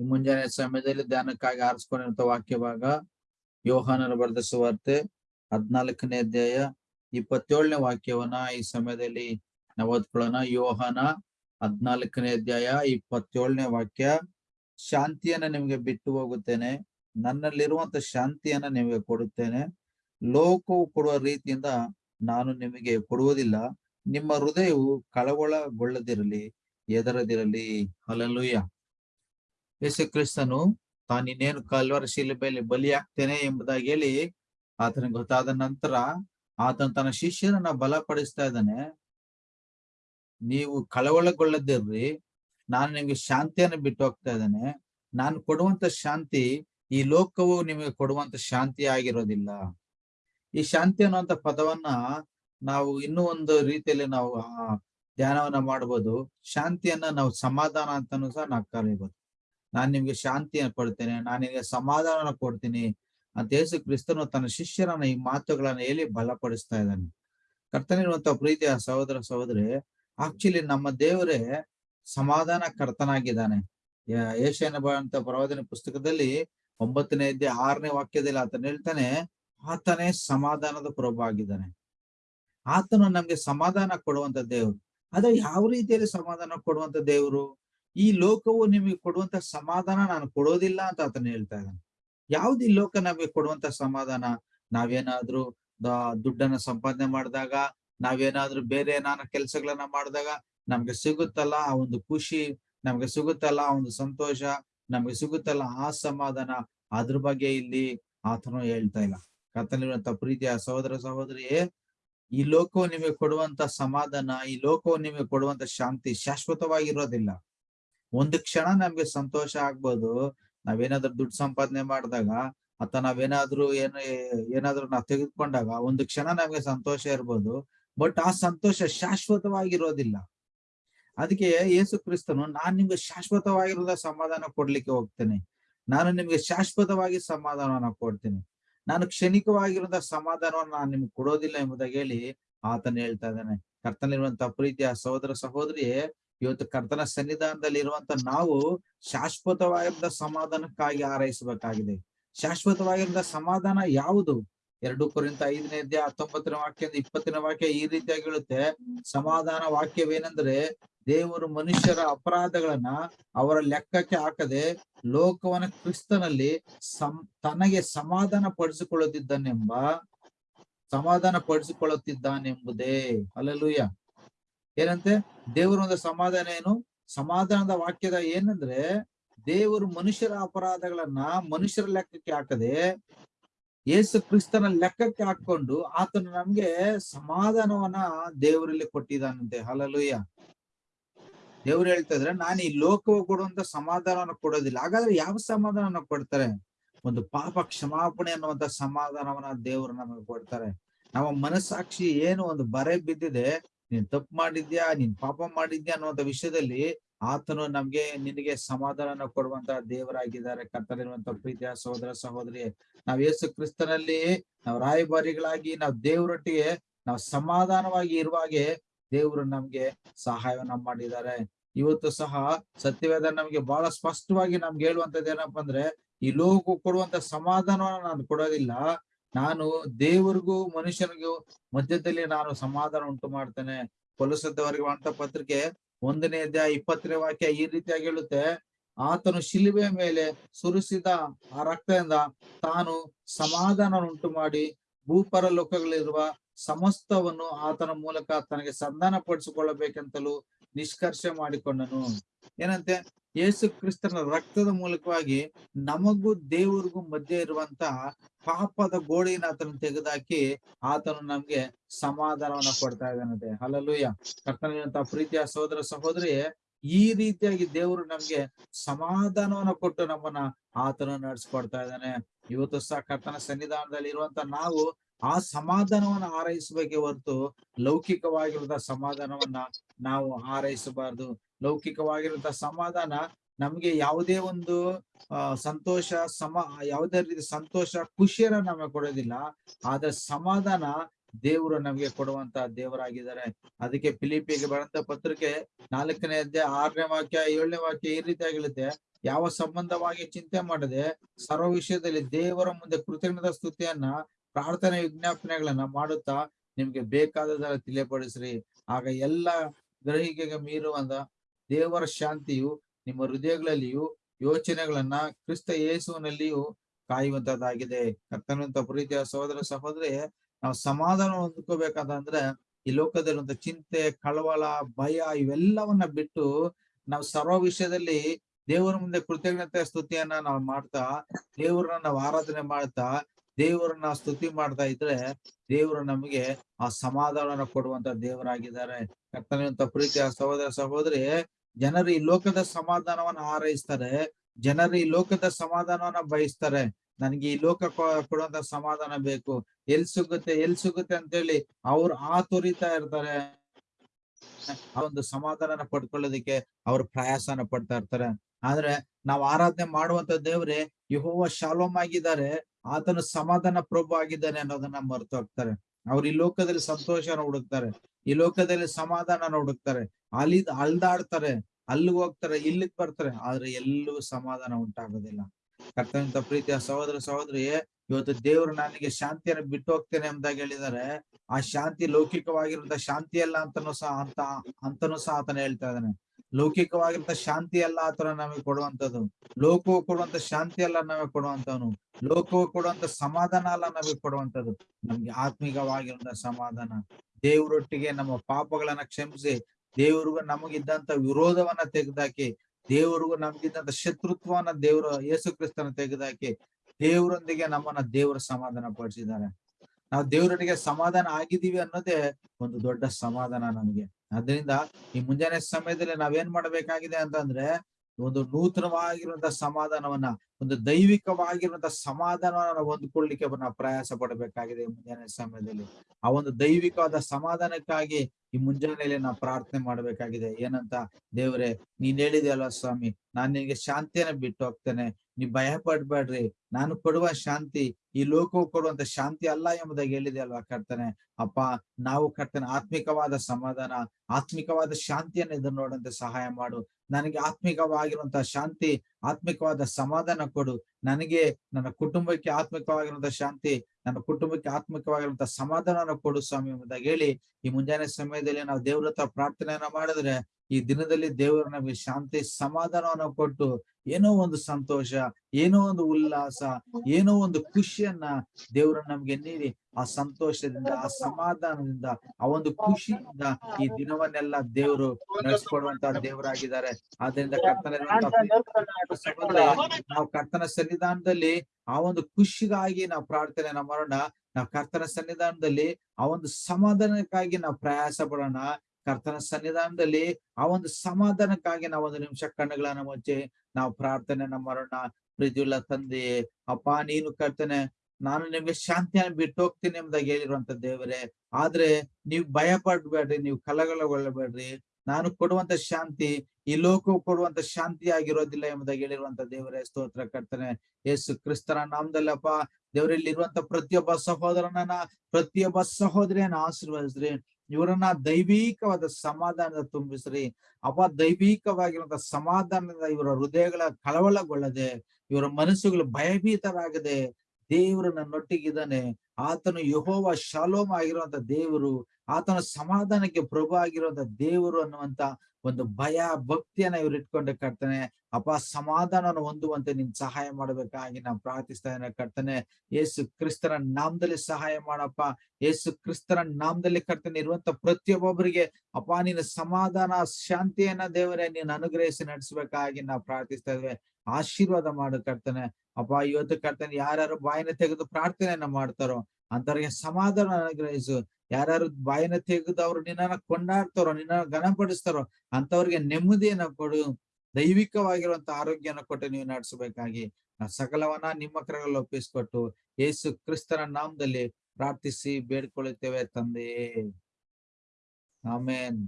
ಮುಂಜಾನೆ ಸಮಯದಲ್ಲಿ ಧ್ಯಾನಕ್ಕಾಗಿ ಆರಿಸ್ಕೊಂಡಿರುವಂತ ವಾಕ್ಯ ಭಾಗ ಯೋಹಾನನ ಬರೆದ ಸುವಾರ್ತೆ ಹದ್ನಾಲ್ಕನೇ ಅಧ್ಯಾಯ ಇಪ್ಪತ್ತೇಳನೇ ವಾಕ್ಯವನ್ನ ಈ ಸಮಯದಲ್ಲಿ ನಾವು ಓದ್ಕೊಳ್ಳೋಣ. ಯೋಹಾನ ಹದ್ನಾಲ್ಕನೇ ಅಧ್ಯಾಯ ಇಪ್ಪತ್ತೇಳನೇ ವಾಕ್ಯ, ಶಾಂತಿಯನ್ನ ನಿಮ್ಗೆ ಬಿಟ್ಟು ಹೋಗುತ್ತೇನೆ, ನನ್ನಲ್ಲಿರುವಂತ ಶಾಂತಿಯನ್ನ ನಿಮಗೆ ಕೊಡುತ್ತೇನೆ. ಲೋಕವು ಕೊಡುವ ರೀತಿಯಿಂದ ನಾನು ನಿಮಗೆ ಕೊಡುವುದಿಲ್ಲ. ನಿಮ್ಮ ಹೃದಯವು ಕಳವಳಗೊಳ್ಳದಿರಲಿ ಎದರದಿರಲಿ ಹಲಲುಯ್ಯ ಯೇಸು ಕ್ರಿಸ್ತನು ತಾನಿನ್ನೇನು ಕಲ್ವರ ಶಿಲುಬೆಯಲ್ಲಿ ಬಲಿಯಾಗ್ತೇನೆ ಎಂಬುದಾಗಿ ಹೇಳಿ ಆತನಿಗೆ ಗೊತ್ತಾದ ನಂತರ ಆತನು ತನ್ನ ಶಿಷ್ಯರನ್ನ ಬಲಪಡಿಸ್ತಾ ಇದ್ದಾನೆ. ನೀವು ಕಳವಳಗೊಳ್ಳದಿರ್ರಿ, ನಾನು ನಿಮ್ಗೆ ಶಾಂತಿಯನ್ನು ಬಿಟ್ಟು ಹೋಗ್ತಾ ಇದ್ದೇನೆ. ನಾನು ಕೊಡುವಂತ ಶಾಂತಿ ಈ ಲೋಕವು ನಿಮಗೆ ಕೊಡುವಂತ ಶಾಂತಿ ಆಗಿರೋದಿಲ್ಲ. ಈ ಶಾಂತಿ ಅನ್ನುವಂತ ಪದವನ್ನ ನಾವು ಇನ್ನೂ ಒಂದು ರೀತಿಯಲ್ಲಿ ನಾವು ಧ್ಯಾನವನ್ನ ಮಾಡ್ಬೋದು. ಶಾಂತಿಯನ್ನ ನಾವು ಸಮಾಧಾನ ಅಂತಾನು ಸಹ ನಾವು ಕರೀಬಹುದು ನಾನ್ ನಿಮ್ಗೆ ಶಾಂತಿಯನ್ನು ಕೊಡ್ತೇನೆ, ನಾನು ನಿಮಗೆ ಸಮಾಧಾನ ಕೊಡ್ತೀನಿ ಅಂತ ಯೇಸು ಕ್ರಿಸ್ತನು ತನ್ನ ಶಿಷ್ಯರನ್ನ ಈ ಮಾತುಗಳನ್ನ ಹೇಳಿ ಬಲಪಡಿಸ್ತಾ ಇದ್ದಾನೆ. ಕರ್ತನಿರುವಂತ ಪ್ರೀತಿಯ ಸಹೋದರ ಸಹೋದರಿ ಆಕ್ಚುಲಿ ನಮ್ಮ ದೇವರೇ ಸಮಾಧಾನ ಕರ್ತನಾಗಿದ್ದಾನೆ ಏಷ್ಯನ ಅಂತ ಪ್ರವಾದನೆ ಪುಸ್ತಕದಲ್ಲಿ ಒಂಬತ್ತನೇ ಇದ್ದೆ ಆರನೇ ವಾಕ್ಯದಲ್ಲಿ ಆತನ ಹೇಳ್ತಾನೆ, ಆತನೇ ಸಮಾಧಾನದ ಪ್ರಭು ಆಗಿದ್ದಾನೆ ಆತನು ನಮ್ಗೆ ಸಮಾಧಾನ ಕೊಡುವಂತ ದೇವರು. ಆದ್ರೆ ಯಾವ ರೀತಿಯಲ್ಲಿ ಸಮಾಧಾನ ಕೊಡುವಂತ ದೇವರು? ಈ ಲೋಕವು ನಿಮಗೆ ಕೊಡುವಂತ ಸಮಾಧಾನ ನಾನು ಕೊಡೋದಿಲ್ಲ ಅಂತ ಆತನ ಹೇಳ್ತಾ ಇದ್ದಾನೆ. ಯಾವ್ದು ಈ ಲೋಕ ನಮಗೆ ಕೊಡುವಂತ ಸಮಾಧಾನ? ನಾವೇನಾದ್ರೂ ದುಡ್ಡನ್ನ ಸಂಪಾದನೆ ಮಾಡಿದಾಗ, ನಾವೇನಾದ್ರೂ ಬೇರೆ ಏನಾದ್ರು ಕೆಲಸಗಳನ್ನ ಮಾಡಿದಾಗ ನಮ್ಗೆ ಸಿಗುತ್ತಲ್ಲ ಆ ಒಂದು ಖುಷಿ, ನಮ್ಗೆ ಸಿಗುತ್ತಲ್ಲ ಆ ಒಂದು ಸಂತೋಷ, ನಮ್ಗೆ ಸಿಗುತ್ತಲ್ಲ ಆ ಸಮಾಧಾನ? ಅದ್ರ ಬಗ್ಗೆ ಇಲ್ಲಿ ಆತನು ಹೇಳ್ತಾ ಇಲ್ಲ. ಕತ್ತಲಿರುವಂತ ಪ್ರೀತಿಯ ಸಹೋದರ ಸಹೋದರಿಯೇ, ಈ ಲೋಕವು ನಿಮಗೆ ಕೊಡುವಂತ ಸಮಾಧಾನ, ಈ ಲೋಕವು ನಿಮಗೆ ಕೊಡುವಂತ ಶಾಂತಿ ಶಾಶ್ವತವಾಗಿರೋದಿಲ್ಲ. ಒಂದು ಕ್ಷಣ ನಮ್ಗೆ ಸಂತೋಷ ಆಗ್ಬೋದು. ನಾವೇನಾದ್ರೂ ದುಡ್ಡು ಸಂಪಾದನೆ ಮಾಡಿದಾಗ, ಅಥವಾ ನಾವೇನಾದ್ರೂ ಏನ್, ಏನಾದ್ರೂ ನಾವು ತೆಗೆದುಕೊಂಡಾಗ ಒಂದು ಕ್ಷಣ ನಮ್ಗೆ ಸಂತೋಷ ಇರ್ಬೋದು. ಬಟ್ ಆ ಸಂತೋಷ ಶಾಶ್ವತವಾಗಿರೋದಿಲ್ಲ. ಅದಕ್ಕೆ ಯೇಸು ಕ್ರಿಸ್ತನು, ನಾನ್ ನಿಮ್ಗೆ ಶಾಶ್ವತವಾಗಿರೋದ ಸಮಾಧಾನ ಕೊಡ್ಲಿಕ್ಕೆ ಹೋಗ್ತೇನೆ. ನಾನು ನಿಮ್ಗೆ ಶಾಶ್ವತವಾಗಿ ಸಮಾಧಾನವನ್ನ ಕೊಡ್ತೇನೆ. ನಾನು ಕ್ಷಣಿಕವಾಗಿರೋದ ಸಮಾಧಾನವನ್ನು ನಾನು ನಿಮ್ಗೆ ಕೊಡೋದಿಲ್ಲ ಎಂಬುದಾಗಿ ಹೇಳಿ ಆತನ ಹೇಳ್ತಾ ಇದ್ದಾನೆ. ಕರ್ತನಿರುವಂತಹ ಪ್ರೀತಿಯ ಸಹೋದರ ಸಹೋದರಿಯೇ ಇವತ್ತು ಕರ್ತನ ಸನ್ನಿಧಾನದಲ್ಲಿ ಇರುವಂತ ನಾವು ಶಾಶ್ವತವಾಗಿದ್ದ ಸಮಾಧಾನಕ್ಕಾಗಿ ಆರೈಸಬೇಕಾಗಿದೆ ಶಾಶ್ವತವಾಗಿದ್ದ ಸಮಾಧಾನ ಯಾವುದು? ಎರಡು ಕುರಿತ ಐದನೇ ಅಧ್ಯಾಯ ಹತ್ತೊಂಬತ್ತನೇ ವಾಕ್ಯದಿಂದ ಇಪ್ಪತ್ತನೇ ವಾಕ್ಯ ಈ ರೀತಿಯಾಗಿ ಹೇಳುತ್ತೆ. ಸಮಾಧಾನ ವಾಕ್ಯವೇನೆಂದ್ರೆ ದೇವರು ಮನುಷ್ಯರ ಅಪರಾಧಗಳನ್ನ ಅವರ ಲೆಕ್ಕಕ್ಕೆ ಹಾಕದೆ ಲೋಕವನ್ನ ಕ್ರಿಸ್ತನಲ್ಲಿ ಸಂ, ತನಗೆ ಸಮಾಧಾನ ಪಡಿಸಿಕೊಳ್ಳುತ್ತಿದ್ದನೆಂಬ ಸಮಾಧಾನ ಪಡಿಸಿಕೊಳ್ಳುತ್ತಿದ್ದಾನೆಂಬುದೇ. ಅಲ್ಲಲೂಯ್ಯ ಏನಂತೆ? ದೇವರ ಒಂದು ಸಮಾಧಾನ ಏನು? ಸಮಾಧಾನದ ವಾಕ್ಯದ ಏನಂದ್ರೆ, ದೇವರು ಮನುಷ್ಯರ ಅಪರಾಧಗಳನ್ನ ಮನುಷ್ಯರ ಲೆಕ್ಕಕ್ಕೆ ಹಾಕದೆ ಯೇಸು ಕ್ರಿಸ್ತನ ಲೆಕ್ಕಕ್ಕೆ ಹಾಕೊಂಡು ಆತನು ನಮ್ಗೆ ಸಮಾಧಾನವನ್ನ ದೇವರಲ್ಲಿ ಕೊಟ್ಟಿದ್ದಾನಂತೆ. ಹಲಲುಯ್ಯ ದೇವ್ರು ಹೇಳ್ತಾ ಇದ್ರೆ, ನಾನು ಈ ಲೋಕವು ಕೊಡುವಂತ ಸಮಾಧಾನವನ್ನು ಕೊಡೋದಿಲ್ಲ. ಹಾಗಾದ್ರೆ ಯಾವ ಸಮಾಧಾನ ಕೊಡ್ತಾರೆ? ಒಂದು ಪಾಪ ಕ್ಷಮಾಪಣೆ ಅನ್ನುವಂತ ಸಮಾಧಾನವನ್ನ ದೇವರು ನಮಗೆ ಕೊಡ್ತಾರೆ. ನಮ್ಮ ಮನಸ್ಸಾಕ್ಷಿ ಏನು ಒಂದು ಬರೆ ಬಿದ್ದಿದೆ ನೀನ್ ತಪ್ಪು ಮಾಡಿದ್ಯಾ, ನೀನ್ ಪಾಪ ಮಾಡಿದ್ಯಾ ಅನ್ನುವಂತ ವಿಷಯದಲ್ಲಿ ಆತನು ನಮ್ಗೆ ನಿನಗೆ ಸಮಾಧಾನ ಕೊಡುವಂತ ದೇವರಾಗಿದ್ದಾರೆ. ಕರ್ತನಿರುವಂತ ಪ್ರೀತಿಯ ಸಹೋದರ ಸಹೋದರಿ ನಾವ್ ಯೇಸು ಕ್ರಿಸ್ತನಲ್ಲಿ ನಾವ್ ರಾಯಭಾರಿಗಳಾಗಿ, ನಾವ್ ದೇವರೊಟ್ಟಿಗೆ ನಾವ್ ಸಮಾಧಾನವಾಗಿ ಇರುವಾಗೆ ದೇವರು ನಮ್ಗೆ ಸಹಾಯವನ್ನ ಮಾಡಿದ್ದಾರೆ. ಇವತ್ತು ಸಹ ಸತ್ಯವೇದ ನಮ್ಗೆ ಬಹಳ ಸ್ಪಷ್ಟವಾಗಿ ನಮ್ಗೆ ಹೇಳುವಂತದ್ದು ಏನಪ್ಪಾ ಅಂದ್ರೆ, ಈ ಲೋಕ ಕೊಡುವಂತ ಸಮಾಧಾನವನ್ನ ನಾನು ಕೊಡೋದಿಲ್ಲ. ನಾನು ದೇವರಿಗೂ ಮನುಷ್ಯನಿಗೂ ಮಧ್ಯದಲ್ಲಿ ನಾನು ಸಮಾಧಾನ ಉಂಟು ಮಾಡ್ತೇನೆ. ಕೊಲಸದವರಿಗೆ ಅಂತ ಪತ್ರಿಕೆ ಒಂದನೇ ಅಧ್ಯಾಯ ಇಪ್ಪತ್ತನೇ ವಾಕ್ಯ ಈ ರೀತಿಯಾಗಿ ಹೇಳುತ್ತೆ. ಆತನು ಶಿಲುಬೆಯ ಮೇಲೆ ಸುರಿಸಿದ ಆ ರಕ್ತದಿಂದ ತಾನು ಸಮಾಧಾನ ಉಂಟು ಮಾಡಿ ಭೂಪರ ಲೋಕಗಳಿರುವ ಸಮಸ್ತವನ್ನು ಆತನ ಮೂಲಕ ತನಗೆ ಸಂಧಾನ ಪಡಿಸಿಕೊಳ್ಳಬೇಕೆಂತಲೂ ನಿಷ್ಕರ್ಷ ಮಾಡಿಕೊಂಡನು. ಏನಂತೆ? ಯೇಸು ಕ್ರಿಸ್ತನ ರಕ್ತದ ಮೂಲಕವಾಗಿ ನಮಗೂ ದೇವರಿಗೂ ಮಧ್ಯೆ ಇರುವಂತ ಪಾಪದ ಗೋಡೆಯನ್ನು ಆತನ ತೆಗೆದಾಕಿ ಆತನು ನಮ್ಗೆ ಸಮಾಧಾನವನ್ನ ಕೊಡ್ತಾ ಇದ್ದಾನಂತೆ. ಹಲಲುಯ್ಯ ಕರ್ತನಂತ ಪ್ರೀತಿಯ ಸಹೋದರ ಸಹೋದರಿ ಈ ರೀತಿಯಾಗಿ ದೇವರು ನಮ್ಗೆ ಸಮಾಧಾನವನ್ನ ಕೊಟ್ಟು ನಮ್ಮನ್ನ ಆತನ ನಡೆಸ್ಕೊಡ್ತಾ ಇದ್ದಾನೆ. ಇವತ್ತು ಸಹ ಕರ್ತನ ಸನ್ನಿಧಾನದಲ್ಲಿ ಇರುವಂತ ನಾವು ಆ ಸಮಾಧಾನವನ್ನು ಹಾರೈಸಬೇಕೆ ಹೊರತು ಲೌಕಿಕವಾಗಿರುವಂತಹ ಸಮಾಧಾನವನ್ನ ನಾವು ಆರೈಸಬಾರದು ಲೌಕಿಕವಾಗಿರುವಂತಹ ಸಮಾಧಾನ ನಮ್ಗೆ ಯಾವುದೇ ಒಂದು ಸಂತೋಷ, ಸಮ, ಯಾವುದೇ ರೀತಿ ಸಂತೋಷ, ಖುಷಿಯನ್ನ ನಮಗೆ ಕೊಡೋದಿಲ್ಲ. ಆದ್ರೆ ಸಮಾಧಾನ ದೇವರು ನಮಗೆ ಕೊಡುವಂತ ದೇವರಾಗಿದ್ದಾರೆ. ಅದಕ್ಕೆ ಫಿಲಿಪಿಗೆ ಬರಂತ ಪತ್ರಿಕೆ ನಾಲ್ಕನೇ ಅಧ್ಯಾಯ ಆರನೇ ವಾಕ್ಯ, ಏಳನೇ ವಾಕ್ಯ ಈ ರೀತಿಯಾಗಿ ಆಗಿರುತ್ತೆ. ಯಾವ ಸಂಬಂಧವಾಗಿ ಚಿಂತೆ ಮಾಡದೆ ಸರ್ವ ವಿಷಯದಲ್ಲಿ ದೇವರ ಮುಂದೆ ಕೃತಜ್ಞತಾ ಸ್ತುತಿಯನ್ನ ಪ್ರಾರ್ಥನೆ ವಿಜ್ಞಾಪನೆಗಳನ್ನ ಮಾಡುತ್ತಾ ನಿಮ್ಗೆ ಬೇಕಾದದರ ತಿಳಿಯಪಡಿಸ್ರಿ. ಆಗ ಎಲ್ಲ ಗ್ರಹಿಕೆಗೆ ಮೀರುವಂತ ದೇವರ ಶಾಂತಿಯು ನಿಮ್ಮ ಹೃದಯಗಳಲ್ಲಿಯೂ ಯೋಚನೆಗಳನ್ನ ಕ್ರಿಸ್ತ ಯೇಸುವಿನಲ್ಲಿಯೂ ಕಾಯುವಂತದ್ದಾಗಿದೆ. ಕರ್ತನಂತ ಪ್ರೀತಿಯ ಸಹೋದರ ಸಹೋದರಿ, ನಾವು ಸಮಾಧಾನ ಹೊಂದ್ಕೋಬೇಕಂತಂದ್ರೆ ಈ ಲೋಕದಲ್ಲಿರುವಂತ ಚಿಂತೆ, ಕಳವಳ, ಭಯ ಇವೆಲ್ಲವನ್ನ ಬಿಟ್ಟು ನಾವು ಸರ್ವ ವಿಷಯದಲ್ಲಿ ದೇವರ ಮುಂದೆ ಕೃತಜ್ಞತೆ ಸ್ತುತಿಯನ್ನ ನಾವು ಮಾಡ್ತಾ ದೇವರನ್ನ ನಾವು ಆರಾಧನೆ ಮಾಡ್ತಾ ದೇವರನ್ನ ಸ್ತುತಿ ಮಾಡ್ತಾ ಇದ್ರೆ ದೇವರು ನಮಗೆ ಆ ಸಮಾಧಾನ ಕೊಡುವಂತ ದೇವರಾಗಿದ್ದಾರೆ. ಕರ್ತನಂತ ಪ್ರೀತಿಯ ಸಹೋದರ ಸಹೋದರಿ, ಜನರು ಈ ಲೋಕದ ಸಮಾಧಾನವನ್ನ ಹಾರೈಸ್ತಾರೆ, ಜನರು ಈ ಲೋಕದ ಸಮಾಧಾನವನ್ನ ಬಯಸ್ತಾರೆ. ನನ್ಗೆ ಈ ಲೋಕ ಕೊಡುವಂತ ಸಮಾಧಾನ ಬೇಕು. ಎಲ್ ಸಿಗುತ್ತೆ ಎಲ್ ಸಿಗುತ್ತೆ ಅಂತೇಳಿ ಅವ್ರು ಆತುರಿತಾ ಇರ್ತಾರೆ. ಆ ಒಂದು ಸಮಾಧಾನ ಪಡ್ಕೊಳ್ಳೋದಿಕ್ಕೆ ಅವ್ರು ಪ್ರಯಾಸನ ಪಡ್ತಾ ಇರ್ತಾರೆ. ಆದ್ರೆ ನಾವು ಆರಾಧನೆ ಮಾಡುವಂತ ದೇವ್ರೆ, ಯಹೋವ ಶಾಲೋಮ್ ಆಗಿದ್ದಾರೆ, ಆತನು ಸಮಾಧಾನ ಪ್ರಭು ಆಗಿದ್ದಾನೆ ಅನ್ನೋದನ್ನ ಮರೆತು ಹೋಗ್ತಾರೆ. ಅವ್ರು ಈ ಲೋಕದಲ್ಲಿ ಸಂತೋಷನ ಹುಡುಕ್ತಾರೆ, ಈ ಲೋಕದಲ್ಲಿ ಸಮಾಧಾನ ಹುಡುಕ್ತಾರೆ ಅಲ್ಲಿ ಅಲ್ದಾಡ್ತಾರೆ, ಅಲ್ಲಿಗೆ ಹೋಗ್ತಾರೆ, ಇಲ್ಲಿಗ್ ಬರ್ತಾರೆ, ಆದ್ರೆ ಎಲ್ಲೂ ಸಮಾಧಾನ ಉಂಟಾಗೋದಿಲ್ಲ. ಕರ್ತನಂತ ಪ್ರೀತಿಯ ಸಹೋದರ ಸಹೋದರಿ ಇವತ್ತು ದೇವ್ರು ನನಗೆ ಶಾಂತಿಯನ್ನು ಬಿಟ್ಟು ಹೋಗ್ತೇನೆ ಎಂಬುದಾಗಿ ಹೇಳಿದರೆ ಆ ಶಾಂತಿ ಲೌಕಿಕವಾಗಿರುವಂತ ಶಾಂತಿ ಅಲ್ಲ ಅಂತನೂ ಸಹ, ಅಂತ, ಅಂತನೂ ಸಹ ಆತನ ಹೇಳ್ತಾ ಇದ್ದಾನೆ. ಲೌಕಿಕವಾಗಿರುವಂತ ಶಾಂತಿ ಅಲ್ಲ ಆತರ ನಮಗೆ ಕೊಡುವಂತದ್ದು ಲೋಕವು ಕೊಡುವಂತ ಶಾಂತಿ ಅಲ್ಲ ನಮಗೆ ಕೊಡುವಂತವನು ಲೋಕವು ಕೊಡುವಂತ ಸಮಾಧಾನ ಅಲ್ಲ ನಮಗೆ ಕೊಡುವಂತದ್ದು ನಮ್ಗೆ ಆತ್ಮಿಕವಾಗಿರುವಂತ ಸಮಾಧಾನ. ದೇವರೊಟ್ಟಿಗೆ ನಮ್ಮ ಪಾಪಗಳನ್ನ ಕ್ಷಮಿಸಿ. ದೇವರಿಗೂ ನಮಗಿದ್ದಂತ ವಿರೋಧವನ್ನ ತೆಗೆದಾಕಿ. ದೇವರಿಗೂ ನಮ್ಗಿದ್ದಂತ ಶತ್ರುತ್ವವನ್ನ ದೇವ್ರ ಯೇಸು ಕ್ರಿಸ್ತನ ತೆಗೆದಾಕಿ. ದೇವರೊಂದಿಗೆ ನಮ್ಮನ್ನ ದೇವರು ಸಮಾಧಾನ ಪಡಿಸಿದ್ದಾರೆ ನಾವು ದೇವರೊಟ್ಟಿಗೆ ಸಮಾಧಾನ ಆಗಿದ್ದೀವಿ ಅನ್ನೋದೇ ಒಂದು ದೊಡ್ಡ ಸಮಾಧಾನ ನಮಗೆ. ಅದರಿಂದ ಈ ಮುಂಜಾನೆ ಸಮಯದಲ್ಲಿ ನಾವೇನ್ ಮಾಡ್ಬೇಕಾಗಿದೆ ಅಂತಂದ್ರೆ, ಒಂದು ನೂತನವಾಗಿರುವಂತ ಸಮಾಧಾನವನ್ನ ಒಂದು ದೈವಿಕವಾಗಿರುವಂತಹ ಸಮಾಧಾನವನ್ನು ನಾವು ಹೊಂದ್ಕೊಳ್ಳಿಕ್ಕೆ ನಾವು ಪ್ರಯಾಸ ಪಡಬೇಕಾಗಿದೆ ಮುಂಜಾನೆ ಸಮಯದಲ್ಲಿ. ಆ ಒಂದು ದೈವಿಕವಾದ ಸಮಾಧಾನಕ್ಕಾಗಿ ಈ ಮುಂಜಾನೆಯಲ್ಲಿ ನಾವು ಪ್ರಾರ್ಥನೆ ಮಾಡ್ಬೇಕಾಗಿದೆ. ಏನಂತ, ದೇವ್ರೆ, ನೀನ್ ಹೇಳಿದೆ ಅಲ್ವಾ ಸ್ವಾಮಿ, ನಾನ್ ನಿನ್ಗೆ ಶಾಂತಿಯನ್ನ ಬಿಟ್ಟು ಹೋಗ್ತೇನೆ. ನೀವ್ ಭಯ ಪಡ್ಬೇಡ್ರಿ. ನಾನು ಕೊಡುವ ಶಾಂತಿ, ಈ ಲೋಕವು ಕೊಡುವಂತ ಶಾಂತಿ ಅಲ್ಲ ಎಂಬುದಾಗಿ ಹೇಳಿದೆ ಅಲ್ವಾ ಕರ್ತನೆ. ಅಪ್ಪ, ನಾವು ಕರ್ತನೆ ಆತ್ಮಿಕವಾದ ಸಮಾಧಾನ, ಆತ್ಮಿಕವಾದ ಶಾಂತಿಯನ್ನ ಇದನ್ನ ನೋಡುವಂತೆ ಸಹಾಯ ಮಾಡು. ನನಗೆ ಆತ್ಮಿಕವಾಗಿರುವಂತಹ ಶಾಂತಿ ಆತ್ಮಿಕವಾದ ಸಮಾಧಾನ ಕೊಡು. ನನಗೆ ನನ್ನ ಕುಟುಂಬಕ್ಕೆ ಆತ್ಮಿಕವಾಗಿರುವಂತಹ ಶಾಂತಿ ನನ್ನ ಕುಟುಂಬಕ್ಕೆ ಆತ್ಮಿಕವಾಗಿರುವಂತಹ ಸಮಾಧಾನವನ್ನು ಕೊಡು ಸ್ವಾಮಿ ಎಂಬುದಾಗಿ ಹೇಳಿ ಈ ಮುಂಜಾನೆ ಸಮಯದಲ್ಲಿ ನಾವು ದೇವ್ರ ಹತ್ರ ಪ್ರಾರ್ಥನೆಯನ್ನ ಮಾಡಿದ್ರೆ ಈ ದಿನದಲ್ಲಿ ದೇವರು ನಮಗೆ ಶಾಂತಿ ಸಮಾಧಾನವನ್ನು ಕೊಟ್ಟು ಏನೋ ಒಂದು ಸಂತೋಷ ಏನೋ ಒಂದು ಉಲ್ಲಾಸ ಏನೋ ಒಂದು ಖುಷಿಯನ್ನ ದೇವರು ನಮ್ಗೆ ನೀಡಿ ಆ ಸಂತೋಷದಿಂದ ಆ ಸಮಾಧಾನದಿಂದ ಆ ಒಂದು ಖುಷಿಯಿಂದ ಈ ದಿನವನ್ನೆಲ್ಲ ದೇವರು ನಡೆಸ್ಕೊಡುವಂತ ದೇವರಾಗಿದ್ದಾರೆ. ಆದ್ರಿಂದ ಕರ್ತನ ನಾವು ಕರ್ತನ ಸನ್ನಿಧಾನದಲ್ಲಿ, ಆ ಒಂದು ಖುಷಿಗಾಗಿ ನಾವು ಪ್ರಾರ್ಥನೆ ಮಾಡೋಣ. ನಾವು ಕರ್ತನ ಸನ್ನಿಧಾನದಲ್ಲಿ ಆ ಒಂದು ಸಮಾಧಾನಕ್ಕಾಗಿ ನಾವು ಪ್ರಯಾಸ ಪಡೋಣ. ಕರ್ತನ ಸನ್ನಿಧಾನದಲ್ಲಿ ಆ ಒಂದು ಸಮಾಧಾನಕ್ಕಾಗಿ ನಾವು ಒಂದು ನಿಮಿಷ ಕಣ್ಣುಗಳನ್ನ ಮುಚ್ಚಿ ನಾವು ಪ್ರಾರ್ಥನೆ ಮಾಡೋಣ. ಪ್ರೀತಿಯುಳ್ಳ ತಂದೆಯೇ ಅಪ್ಪ, ನೀನು ಕರ್ತನೆ, ನಾನು ನಿಮ್ಗೆ ಶಾಂತಿಯನ್ನು ಬಿಟ್ಟು ಹೋಗ್ತೀನಿ ಎಂಬುದಾಗಿ ಹೇಳಿರುವಂತ ದೇವರೇ, ಆದ್ರೆ ನೀವು ಭಯ ಪಡ್ಬೇಡ್ರಿ ನೀವು ಕಲಗಲಗೊಳ್ಳಬೇಡ್ರಿ. ನಾನು ಕೊಡುವಂತ ಶಾಂತಿ, ಈ ಲೋಕವು ಕೊಡುವಂತ ಶಾಂತಿ ಆಗಿರೋದಿಲ್ಲ ಎಂಬುದಾಗಿ ಹೇಳಿರುವಂತ ದೇವರೇ, ಸ್ತೋತ್ರ ಕರ್ತನೆ, ಯೇಸು ಕ್ರಿಸ್ತನ ನಾಮದಲ್ಲಪ್ಪ, ದೇವರಲ್ಲಿ ಇರುವಂತ ಪ್ರತಿಯೊಬ್ಬ ಸಹೋದರನನ್ನ, ಪ್ರತಿಯೊಬ್ಬ ಸಹೋದರಿಯನ್ನ ಆಶೀರ್ವದಿಸ್ರಿ. ಇವರನ್ನ ದೈವಿಕವಾದ ಸಮಾಧಾನದ ತುಂಬಿಸ್ರಿ. ಅಪ ದೈವಿಕವಾಗಿರುವಂತ ಸಮಾಧಾನದಿಂದ ಇವರ ಹೃದಯಗಳ ಕಳವಳಗೊಳ್ಳದೆ, ಇವರ ಮನಸ್ಸುಗಳು ಭಯಭೀತರಾಗದೆ ದೇವರನ್ನ ನನ್ನೊಟ್ಟಿಗಿದ್ದಾನೆ ಆತನು ಯಹೋವ ಶಾಲೋಮ ಆಗಿರುವಂತ ದೇವರು ಆತನ ಸಮಾಧಾನಕ್ಕೆ ಪ್ರಭು ಆಗಿರುವಂತ ದೇವರು ಅನ್ನುವಂತ ಒಂದು ಭಯ, ಭಕ್ತಿಯನ್ನ ಇವ್ರು ಇಟ್ಕೊಂಡು ಕಟ್ತಾನೆ ಅಪ್ಪ, ಸಮಾಧಾನವನ್ನು ಹೊಂದುವಂತೆ ನಿನ್ ಸಹಾಯ ಮಾಡಬೇಕಾಗಿ ನಾವು ಪ್ರಾರ್ಥಿಸ್ತಾ ಕಟ್ತಾನೆ ಯೇಸು ಕ್ರಿಸ್ತನ ನಾಮದಲ್ಲಿ ಸಹಾಯ ಮಾಡಪ್ಪ. ಯೇಸು ಕ್ರಿಸ್ತನ ನಾಮದಲ್ಲಿ ಕಟ್ತಾನೆ ಇರುವಂತ ಪ್ರತಿಯೊಬ್ಬೊಬ್ಬರಿಗೆ, ಅಪ್ಪ, ನಿನ್ನ ಸಮಾಧಾನ, ಶಾಂತಿಯನ್ನ ದೇವರೇ, ನೀನು ಅನುಗ್ರಹಿಸಿ ನಡೆಸಬೇಕಾಗಿ ನಾವು ಪ್ರಾರ್ಥಿಸ್ತಾ ಇದ್ವಿ ಆಶೀರ್ವಾದ ಮಾಡು ಕಟ್ತಾನೆ ಅಪ್ಪ, ಇವತ್ತು ಕಟ್ತಾನೆ ಯಾರ್ಯಾರು ಬಾಯಿನ ತೆಗೆದು ಪ್ರಾರ್ಥನೆಯನ್ನ ಮಾಡ್ತಾರೋ ಅಂತವ್ರಿಗೆ ಸಮಾಧಾನ ಅನುಗ್ರಹಿಸು. ಯಾರ್ಯಾರು ಬಾಯಿನ ತೆಗೆದು ಅವ್ರು ನಿನ್ನ ಕೊಂಡಾಡ್ತಾರೋ ನಿನ್ನ ಘನಪಡಿಸ್ತಾರೋ ಅಂತವ್ರಿಗೆ ನೆಮ್ಮದಿಯನ್ನ ಕೊಡು. ದೈವಿಕವಾಗಿರುವಂತ ಆರೋಗ್ಯನ ಕೊಟ್ಟು ನೀವು ನಡೆಸಬೇಕಾಗಿ. ಸಕಲವನ್ನ ನಿಮ್ಮ ಕರಗಳಲ್ಲಿ ಒಪ್ಪಿಸ್ಕೊಟ್ಟು ಯೇಸು ಕ್ರಿಸ್ತನ ನಾಮದಲ್ಲಿ ಪ್ರಾರ್ಥಿಸಿ ಬೇಡ್ಕೊಳ್ಳುತ್ತೇವೆ ತಂದೆಯೇ. ಆಮೇನ್.